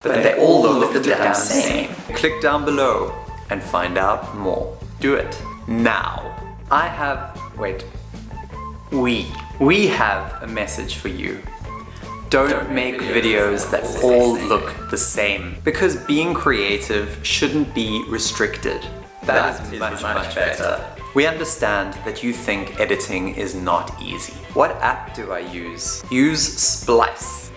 but they all look the damn same. Click down below and find out more. Do it now. I have, wait, we, we have a message for you. Don't, Don't make videos, videos that all look the same because being creative shouldn't be restricted. that, that is, much, much, much better. better. We understand that you think editing is not easy. What app do I use? Use Splice.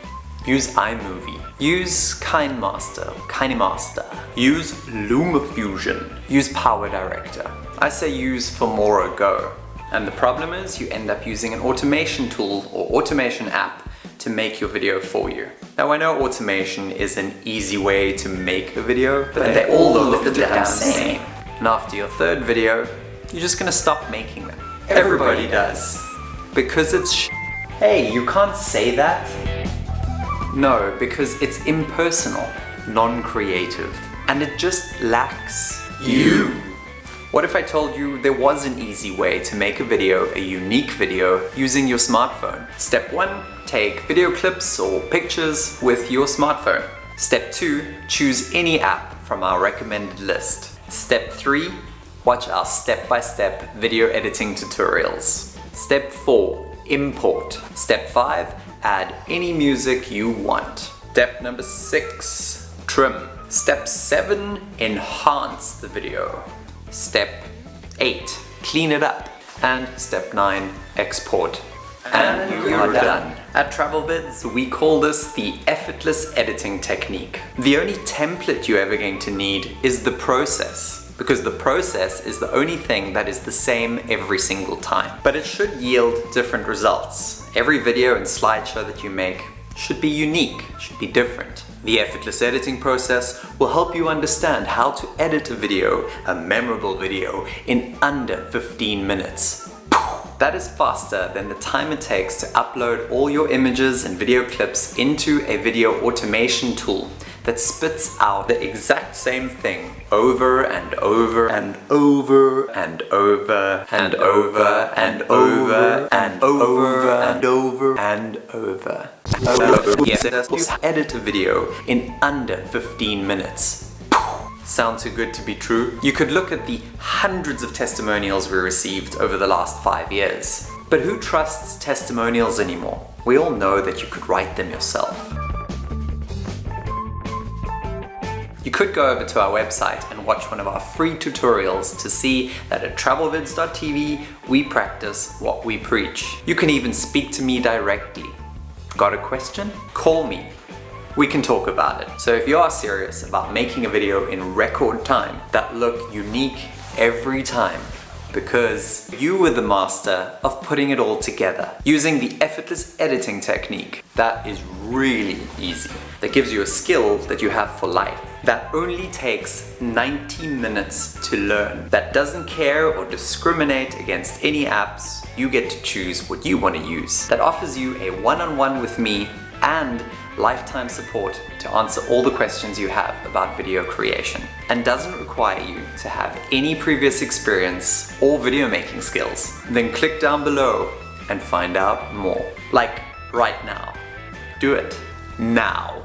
Use iMovie. Use KineMaster, KineMaster. Use LumaFusion. Use PowerDirector. I say use Filmora Go. And the problem is you end up using an automation tool or automation app to make your video for you. Now I know automation is an easy way to make a video, but, but they, they all look, look the damn same. And after your third video, you're just gonna stop making them. Everybody, Everybody does. Because it's Hey, you can't say that. No, because it's impersonal, non-creative, and it just lacks you. What if I told you there was an easy way to make a video, a unique video, using your smartphone? Step 1. Take video clips or pictures with your smartphone. Step 2. Choose any app from our recommended list. Step 3 watch our step-by-step -step video editing tutorials. Step 4. Import. Step 5. Add any music you want. Step number 6. Trim. Step 7. Enhance the video. Step 8. Clean it up. And step 9. Export. And, and you are done. done. At TravelVids, we call this the effortless editing technique. The only template you're ever going to need is the process because the process is the only thing that is the same every single time. But it should yield different results. Every video and slideshow that you make should be unique, should be different. The effortless editing process will help you understand how to edit a video, a memorable video, in under 15 minutes. That is faster than the time it takes to upload all your images and video clips into a video automation tool that spits out the exact same thing over and over and over and over and over and over and over and over and over. Yes, edit a video in under 15 minutes. Sound too good to be true? You could look at the hundreds of testimonials we received over the last five years. But who trusts testimonials anymore? We all know that you could write them yourself. You could go over to our website and watch one of our free tutorials to see that at travelvids.tv we practice what we preach. You can even speak to me directly. Got a question? Call me. We can talk about it. So if you are serious about making a video in record time that look unique every time, because you were the master of putting it all together using the effortless editing technique that is really easy that gives you a skill that you have for life that only takes 90 minutes to learn, that doesn't care or discriminate against any apps, you get to choose what you want to use, that offers you a one-on-one -on -one with me and lifetime support to answer all the questions you have about video creation and doesn't require you to have any previous experience or video making skills. Then click down below and find out more. Like right now. Do it now.